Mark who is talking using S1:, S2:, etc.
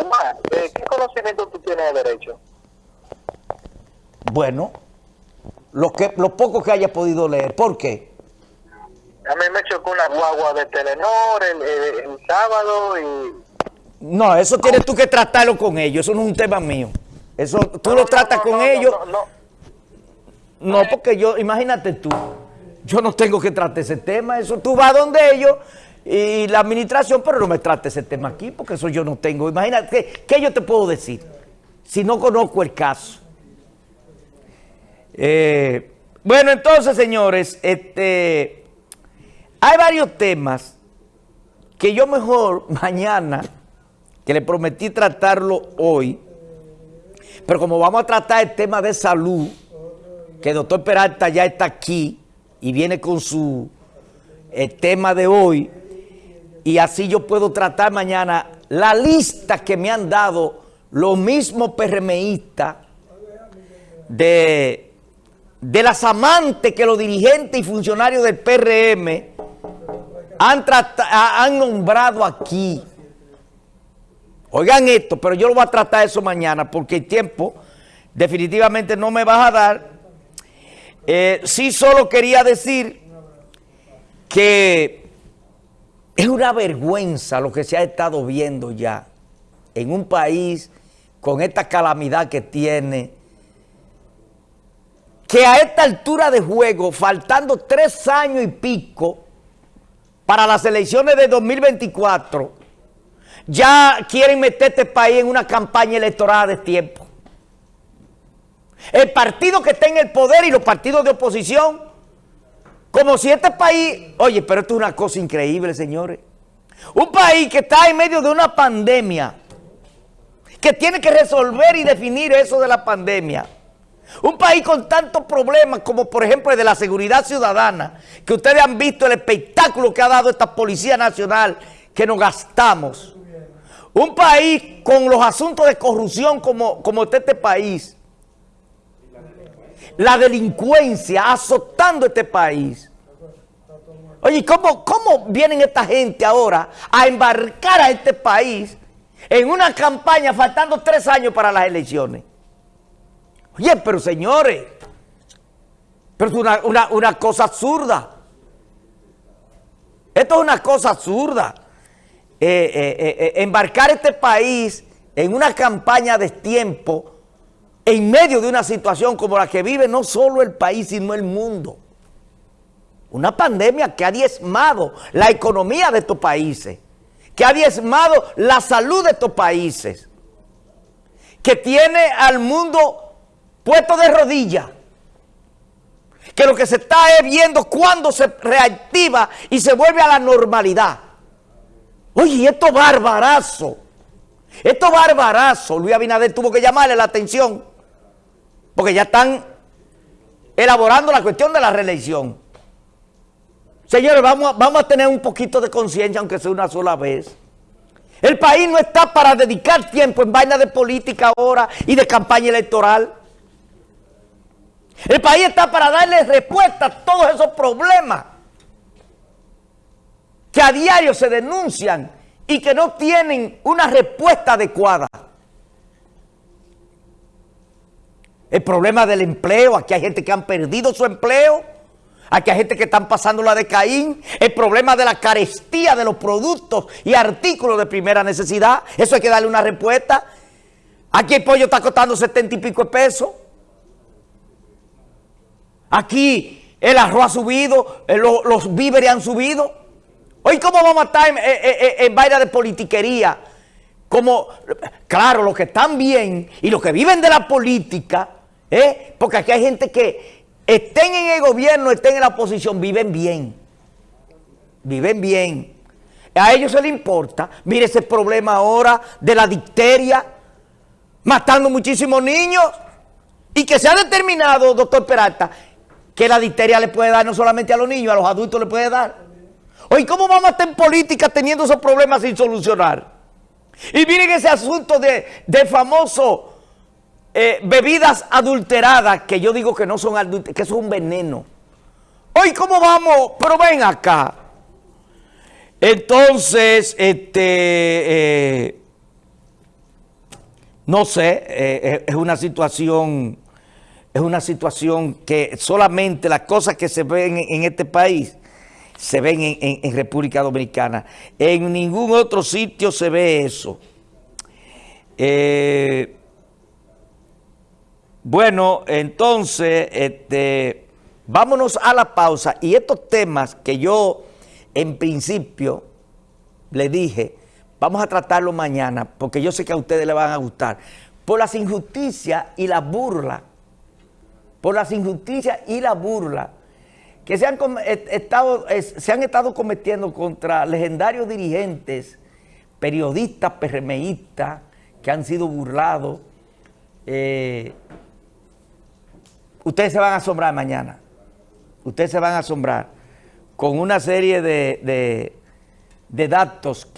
S1: Omar, ¿qué conocimiento tú tienes de derecho?
S2: Bueno, lo, que, lo poco que haya podido leer. ¿Por qué?
S1: A mí me chocó una guagua de Telenor el, el, el sábado y...
S2: No, eso tienes tú que tratarlo con ellos, eso no es un tema mío. Eso tú lo tratas con ellos. No, porque yo, imagínate tú, yo no tengo que tratar ese tema, eso tú vas donde ellos y la administración, pero no me trate ese tema aquí, porque eso yo no tengo. Imagínate, ¿qué, yo te puedo decir? Si no conozco el caso. Eh, bueno, entonces, señores, este, hay varios temas que yo mejor mañana, que le prometí tratarlo hoy, pero como vamos a tratar el tema de salud, que el doctor Peralta ya está aquí y viene con su el tema de hoy, y así yo puedo tratar mañana la lista que me han dado los mismos PRMistas de, de las amantes que los dirigentes y funcionarios del PRM han, han nombrado aquí. Oigan esto, pero yo lo voy a tratar eso mañana porque el tiempo definitivamente no me va a dar. Eh, sí solo quería decir que es una vergüenza lo que se ha estado viendo ya en un país con esta calamidad que tiene, que a esta altura de juego, faltando tres años y pico para las elecciones de 2024, ya quieren meter este país en una campaña electoral de tiempo. El partido que está en el poder y los partidos de oposición como si este país, oye, pero esto es una cosa increíble, señores. Un país que está en medio de una pandemia, que tiene que resolver y definir eso de la pandemia. Un país con tantos problemas como por ejemplo el de la seguridad ciudadana, que ustedes han visto el espectáculo que ha dado esta Policía Nacional que nos gastamos. Un país con los asuntos de corrupción como, como este país la delincuencia azotando este país. Oye, ¿cómo, ¿cómo vienen esta gente ahora a embarcar a este país en una campaña faltando tres años para las elecciones? Oye, pero señores, pero es una, una cosa absurda. Esto es una cosa absurda. Eh, eh, eh, embarcar este país en una campaña de tiempo en medio de una situación como la que vive no solo el país, sino el mundo. Una pandemia que ha diezmado la economía de estos países, que ha diezmado la salud de estos países, que tiene al mundo puesto de rodillas, que lo que se está es viendo cuando se reactiva y se vuelve a la normalidad. Oye, esto barbarazo, esto barbarazo, Luis Abinader tuvo que llamarle la atención porque ya están elaborando la cuestión de la reelección. Señores, vamos a, vamos a tener un poquito de conciencia, aunque sea una sola vez. El país no está para dedicar tiempo en vaina de política ahora y de campaña electoral. El país está para darle respuesta a todos esos problemas que a diario se denuncian y que no tienen una respuesta adecuada. El problema del empleo, aquí hay gente que han perdido su empleo, aquí hay gente que están pasando la de Caín, el problema de la carestía de los productos y artículos de primera necesidad, eso hay que darle una respuesta. Aquí el pollo está costando setenta y pico de pesos. Aquí el arroz ha subido, eh, los, víveres han subido. Hoy, ¿cómo vamos a estar en, en, vaina de politiquería? Como, claro, los que están bien y los que viven de la política ¿Eh? Porque aquí hay gente que estén en el gobierno, estén en la oposición, viven bien. Viven bien. A ellos se les importa. Mire ese problema ahora de la dicteria, matando muchísimos niños. Y que se ha determinado, doctor Peralta, que la dicteria le puede dar no solamente a los niños, a los adultos le puede dar. Oye, ¿cómo vamos a estar en política teniendo esos problemas sin solucionar? Y miren ese asunto de, de famoso eh, bebidas adulteradas, que yo digo que no son adulteradas, que es un veneno. Hoy, ¿cómo vamos? Pero ven acá. Entonces, este, eh, No sé, eh, es una situación, es una situación que solamente las cosas que se ven en, este país se ven en, República Dominicana. En ningún otro sitio se ve eso. Eh, bueno, entonces, este, vámonos a la pausa. Y estos temas que yo en principio le dije Vamos a tratarlo mañana porque yo sé que a ustedes les van a gustar. Por las injusticias y la burla, por las injusticias y la burla que se han, estado, se han estado cometiendo contra legendarios dirigentes, periodistas, PRMistas, que han sido burlados. Eh, ustedes se van a asombrar mañana. Ustedes se van a asombrar con una serie de, de datos que